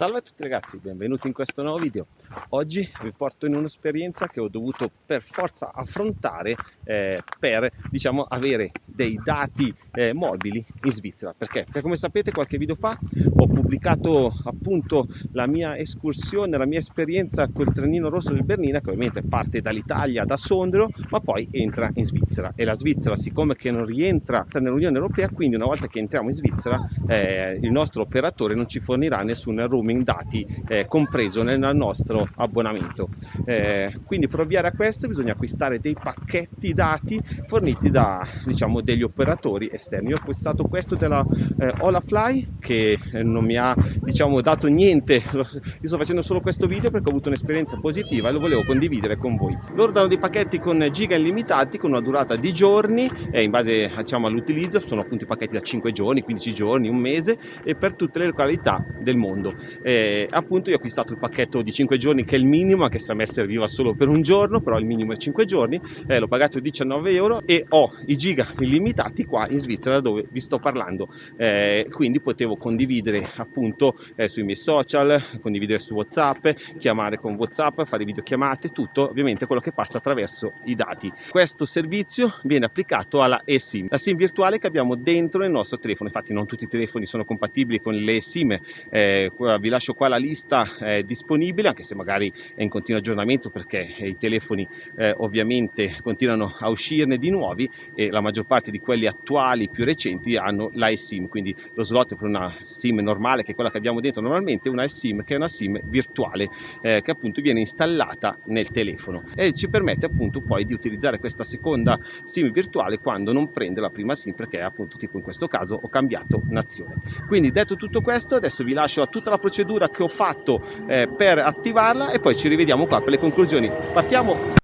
Salve a tutti ragazzi, benvenuti in questo nuovo video. Oggi vi porto in un'esperienza che ho dovuto per forza affrontare eh, per diciamo avere dei dati eh, mobili in Svizzera. Perché? Perché come sapete qualche video fa ho pubblicato appunto la mia escursione, la mia esperienza col trenino rosso del Bernina che ovviamente parte dall'Italia, da Sondrio, ma poi entra in Svizzera e la Svizzera siccome che non rientra nell'Unione Europea, quindi una volta che entriamo in Svizzera eh, il nostro operatore non ci fornirà nessun roaming roaming dati eh, compreso nel nostro abbonamento. Eh, quindi per ovviare a questo bisogna acquistare dei pacchetti dati forniti da diciamo, degli operatori esterni. Io ho acquistato questo della eh, Olafly che eh, non mi ha diciamo, dato niente, io sto facendo solo questo video perché ho avuto un'esperienza positiva e lo volevo condividere con voi. Loro danno dei pacchetti con giga illimitati con una durata di giorni e in base diciamo, all'utilizzo sono appunto i pacchetti da 5 giorni, 15 giorni, un mese e per tutte le località del mondo e appunto io ho acquistato il pacchetto di 5 giorni che è il minimo anche se a me serviva solo per un giorno però il minimo è 5 giorni. Eh, l'ho pagato 19 euro e ho i giga illimitati qua in Svizzera dove vi sto parlando. Eh, quindi potevo condividere appunto eh, sui miei social condividere su whatsapp chiamare con whatsapp fare videochiamate tutto ovviamente quello che passa attraverso i dati. Questo servizio viene applicato alla eSIM la SIM virtuale che abbiamo dentro nel nostro telefono. Infatti non tutti i telefoni sono compatibili con le SIM eh, vi lascio qua la lista eh, disponibile anche se magari è in continuo aggiornamento perché i telefoni eh, ovviamente continuano a uscirne di nuovi e la maggior parte di quelli attuali più recenti hanno l'iSIM quindi lo slot per una SIM normale che è quella che abbiamo dentro normalmente una SIM che è una SIM virtuale eh, che appunto viene installata nel telefono e ci permette appunto poi di utilizzare questa seconda SIM virtuale quando non prende la prima SIM perché appunto tipo in questo caso ho cambiato nazione. Quindi detto tutto questo adesso vi lascio a tutta la procedura procedura che ho fatto eh, per attivarla e poi ci rivediamo qua per le conclusioni. Partiamo!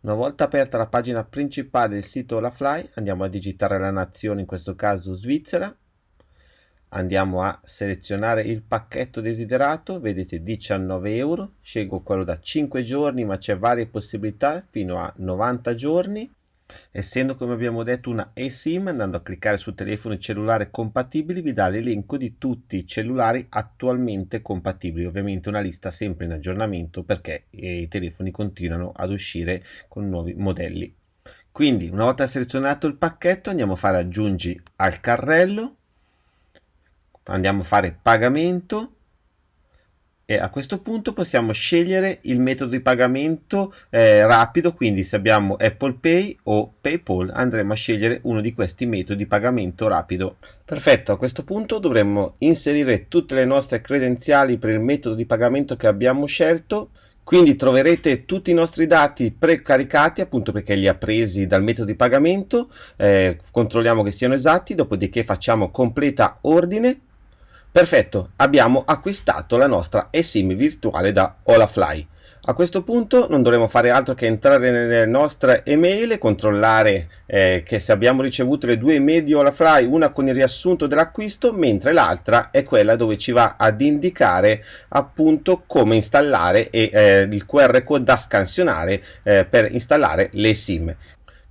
Una volta aperta la pagina principale del sito Olafly andiamo a digitare la nazione, in questo caso Svizzera. Andiamo a selezionare il pacchetto desiderato, vedete 19 euro, scelgo quello da 5 giorni ma c'è varie possibilità fino a 90 giorni Essendo come abbiamo detto una eSIM, andando a cliccare su telefoni cellulare compatibili vi dà l'elenco di tutti i cellulari attualmente compatibili, ovviamente una lista sempre in aggiornamento perché i telefoni continuano ad uscire con nuovi modelli. Quindi una volta selezionato il pacchetto andiamo a fare aggiungi al carrello, andiamo a fare pagamento e a questo punto possiamo scegliere il metodo di pagamento eh, rapido quindi se abbiamo Apple Pay o Paypal andremo a scegliere uno di questi metodi di pagamento rapido. Perfetto a questo punto dovremmo inserire tutte le nostre credenziali per il metodo di pagamento che abbiamo scelto. Quindi troverete tutti i nostri dati precaricati appunto perché li ha presi dal metodo di pagamento. Eh, controlliamo che siano esatti dopodiché facciamo completa ordine Perfetto, abbiamo acquistato la nostra eSIM virtuale da Olafly. A questo punto non dovremo fare altro che entrare nelle nostre email e controllare eh, che se abbiamo ricevuto le due email di Olafly, una con il riassunto dell'acquisto, mentre l'altra è quella dove ci va ad indicare appunto come installare e eh, il QR code da scansionare eh, per installare le SIM.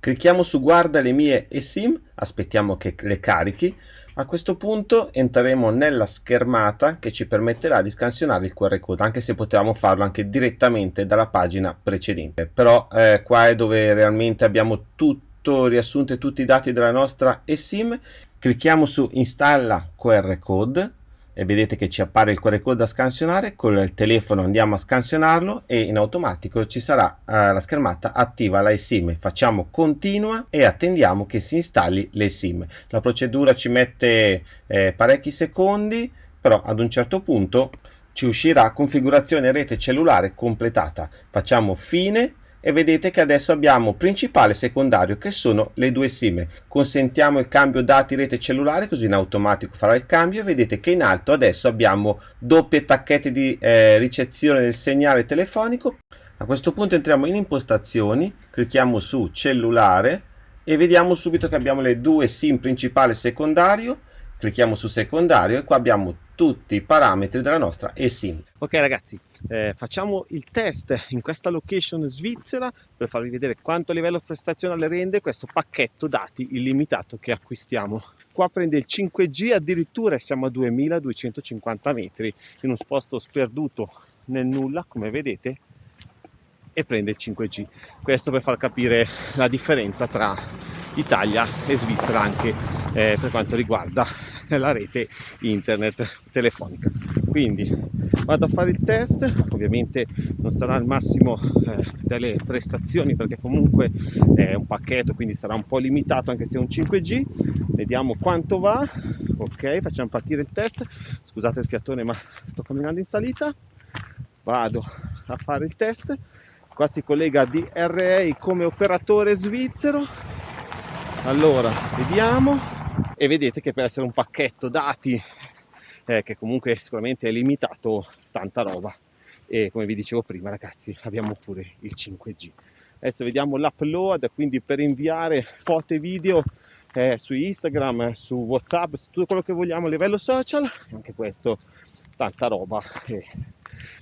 Clicchiamo su guarda le mie eSIM, aspettiamo che le carichi a questo punto entreremo nella schermata che ci permetterà di scansionare il QR code, anche se potevamo farlo anche direttamente dalla pagina precedente. Però eh, qua è dove realmente abbiamo tutto riassunto tutti i dati della nostra eSIM. Clicchiamo su installa QR code e vedete che ci appare il QR code da scansionare con il telefono andiamo a scansionarlo e in automatico ci sarà eh, la schermata attiva la eSIM. Facciamo continua e attendiamo che si installi l'eSIM. La procedura ci mette eh, parecchi secondi però ad un certo punto ci uscirà configurazione rete cellulare completata. Facciamo fine e vedete che adesso abbiamo principale e secondario che sono le due SIM. Consentiamo il cambio dati rete cellulare così in automatico farà il cambio e vedete che in alto adesso abbiamo doppie tacchette di eh, ricezione del segnale telefonico. A questo punto entriamo in impostazioni, clicchiamo su cellulare e vediamo subito che abbiamo le due SIM principale e secondario clicchiamo su secondario e qua abbiamo tutti i parametri della nostra eSIM. Ok ragazzi, eh, facciamo il test in questa location svizzera per farvi vedere quanto livello prestazionale rende questo pacchetto dati illimitato che acquistiamo. Qua prende il 5G addirittura siamo a 2250 metri in un posto sperduto nel nulla come vedete e prende il 5G. Questo per far capire la differenza tra Italia e Svizzera anche eh, per quanto riguarda la rete internet telefonica. Quindi vado a fare il test, ovviamente non sarà al massimo eh, delle prestazioni perché comunque è un pacchetto quindi sarà un po' limitato anche se è un 5G. Vediamo quanto va. Ok, facciamo partire il test. Scusate il fiatone ma sto camminando in salita. Vado a fare il test qua si collega DRA come operatore svizzero allora vediamo e vedete che per essere un pacchetto dati eh, che comunque sicuramente è limitato tanta roba. E come vi dicevo prima ragazzi abbiamo pure il 5G adesso vediamo l'upload quindi per inviare foto e video eh, su Instagram su Whatsapp su tutto quello che vogliamo a livello social anche questo tanta roba. E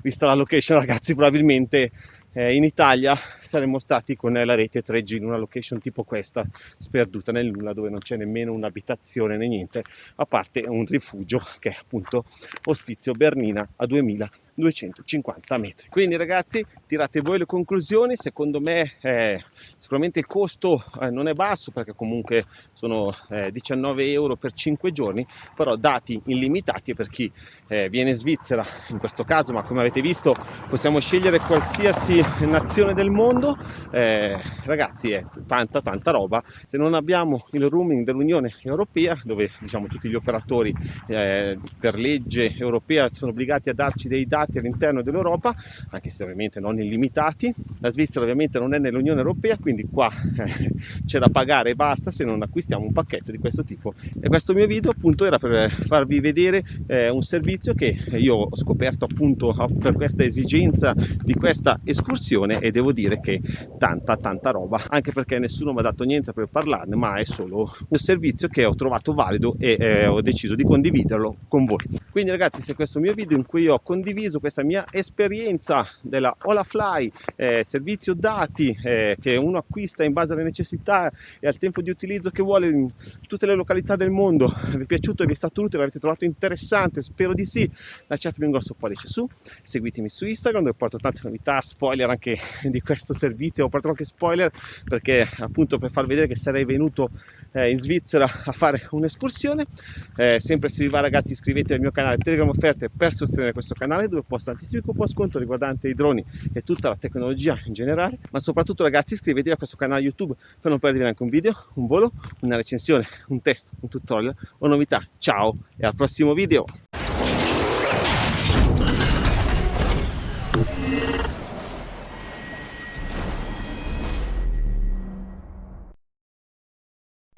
vista la location ragazzi probabilmente eh, in Italia saremmo stati con la rete 3G in una location tipo questa, sperduta nel nulla, dove non c'è nemmeno un'abitazione né niente, a parte un rifugio che è appunto Ospizio Bernina a 2250 metri. Quindi ragazzi, tirate voi le conclusioni, secondo me eh, sicuramente il costo eh, non è basso perché comunque sono 19 eh, euro per 5 giorni, però dati illimitati per chi eh, viene in Svizzera in questo caso, ma come avete visto possiamo scegliere qualsiasi nazione del mondo, eh, ragazzi è tanta tanta roba. Se non abbiamo il roaming dell'Unione Europea, dove diciamo tutti gli operatori eh, per legge europea sono obbligati a darci dei dati all'interno dell'Europa, anche se ovviamente non illimitati, la Svizzera ovviamente non è nell'Unione Europea, quindi qua eh, c'è da pagare e basta se non acquistiamo un pacchetto di questo tipo. E questo mio video appunto era per farvi vedere eh, un servizio che io ho scoperto appunto per questa esigenza di questa escursione e devo dire che tanta tanta roba anche perché nessuno mi ha dato niente per parlarne ma è solo un servizio che ho trovato valido e eh, ho deciso di condividerlo con voi. Quindi ragazzi se questo mio video in cui ho condiviso questa mia esperienza della Olafly eh, servizio dati eh, che uno acquista in base alle necessità e al tempo di utilizzo che vuole in tutte le località del mondo vi è piaciuto, vi è stato utile, l'avete trovato interessante spero di sì lasciatemi un grosso pollice su seguitemi su Instagram dove porto tante novità spoiler anche di questo servizio, ho portato qualche spoiler perché appunto per far vedere che sarei venuto eh, in Svizzera a fare un'escursione. Eh, sempre se vi va ragazzi iscrivetevi al mio canale Telegram Offerte per sostenere questo canale dove posto tantissimi coupon sconto riguardanti i droni e tutta la tecnologia in generale, ma soprattutto ragazzi iscrivetevi a questo canale YouTube per non perdervi neanche un video, un volo, una recensione, un test, un tutorial o novità. Ciao e al prossimo video!